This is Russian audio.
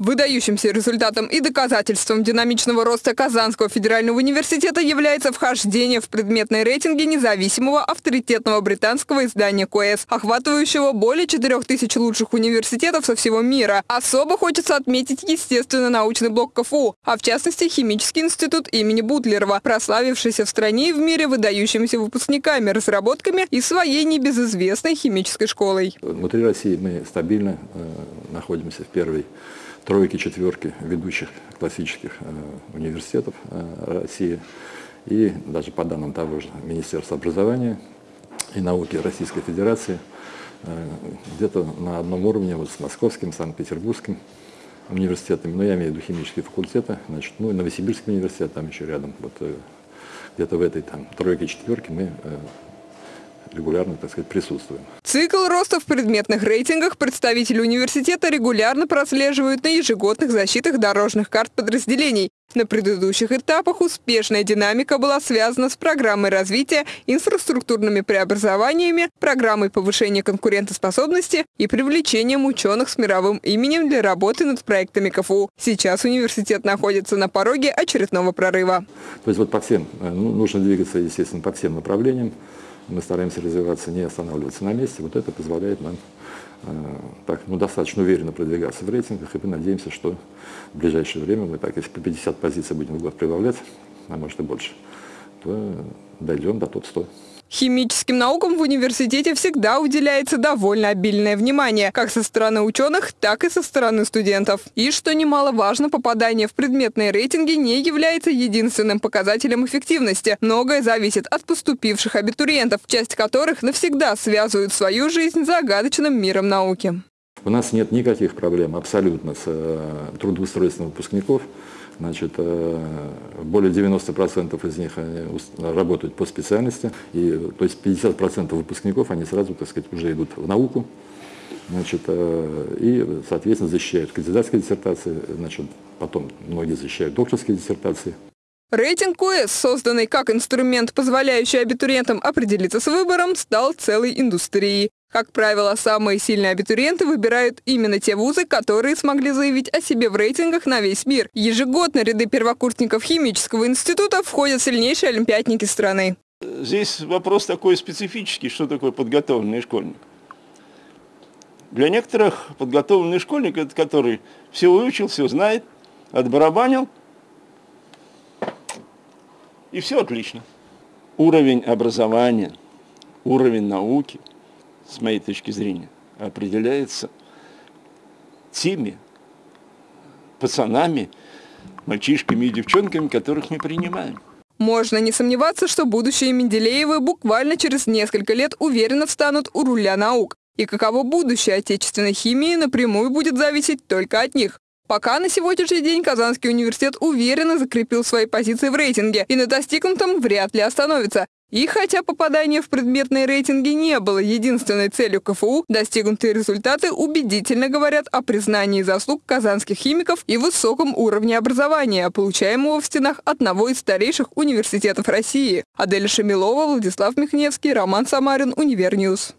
Выдающимся результатом и доказательством динамичного роста Казанского федерального университета является вхождение в предметные рейтинги независимого авторитетного британского издания КОЭС, охватывающего более 4000 лучших университетов со всего мира. Особо хочется отметить естественно-научный блок КФУ, а в частности Химический институт имени Бутлерова, прославившийся в стране и в мире выдающимися выпускниками, разработками и своей небезызвестной химической школой. Внутри России мы стабильно э, находимся в первой тройки, четверки ведущих классических э, университетов э, России. И даже по данным того же Министерства образования и науки Российской Федерации э, где-то на одном уровне вот с Московским, Санкт-Петербургским университетами, но я имею в виду химические факультеты, значит, ну и Новосибирский университет там еще рядом, вот где-то в этой там тройке, четверке мы регулярно, так сказать, присутствуем. Цикл роста в предметных рейтингах представители университета регулярно прослеживают на ежегодных защитах дорожных карт подразделений. На предыдущих этапах успешная динамика была связана с программой развития, инфраструктурными преобразованиями, программой повышения конкурентоспособности и привлечением ученых с мировым именем для работы над проектами КФУ. Сейчас университет находится на пороге очередного прорыва. То есть вот по всем, э, ну, нужно двигаться, естественно, по всем направлениям мы стараемся развиваться, не останавливаться на месте. Вот это позволяет нам э, так, ну, достаточно уверенно продвигаться в рейтингах, и мы надеемся, что в ближайшее время мы так, если по 50 позиций будем в год прибавлять, а может и больше, то дойдем до топ-100. Химическим наукам в университете всегда уделяется довольно обильное внимание, как со стороны ученых, так и со стороны студентов. И, что немаловажно, попадание в предметные рейтинги не является единственным показателем эффективности. Многое зависит от поступивших абитуриентов, часть которых навсегда связывают свою жизнь с загадочным миром науки. У нас нет никаких проблем абсолютно с э, трудоустройством выпускников. Значит, э, более 90% из них работают по специальности, и, то есть 50% выпускников, они сразу, так сказать, уже идут в науку, значит, э, и, соответственно, защищают кандидатские диссертации, значит, потом многие защищают докторские диссертации. Рейтинг КУЭС, созданный как инструмент, позволяющий абитуриентам определиться с выбором, стал целой индустрией. Как правило, самые сильные абитуриенты выбирают именно те вузы, которые смогли заявить о себе в рейтингах на весь мир. Ежегодно ряды первокурсников химического института входят сильнейшие олимпиадники страны. Здесь вопрос такой специфический, что такое подготовленный школьник. Для некоторых подготовленный школьник, это который все выучил, все знает, отбарабанил, и все отлично. Уровень образования, уровень науки – с моей точки зрения, определяется теми пацанами, мальчишками и девчонками, которых мы принимаем. Можно не сомневаться, что будущие Менделеевы буквально через несколько лет уверенно встанут у руля наук. И каково будущее отечественной химии напрямую будет зависеть только от них. Пока на сегодняшний день Казанский университет уверенно закрепил свои позиции в рейтинге и на достигнутом вряд ли остановится. И хотя попадание в предметные рейтинги не было единственной целью КФУ, достигнутые результаты убедительно говорят о признании заслуг казанских химиков и высоком уровне образования, получаемого в стенах одного из старейших университетов России. Адель Шамилова, Владислав Михневский, Роман Самарин, Univer News.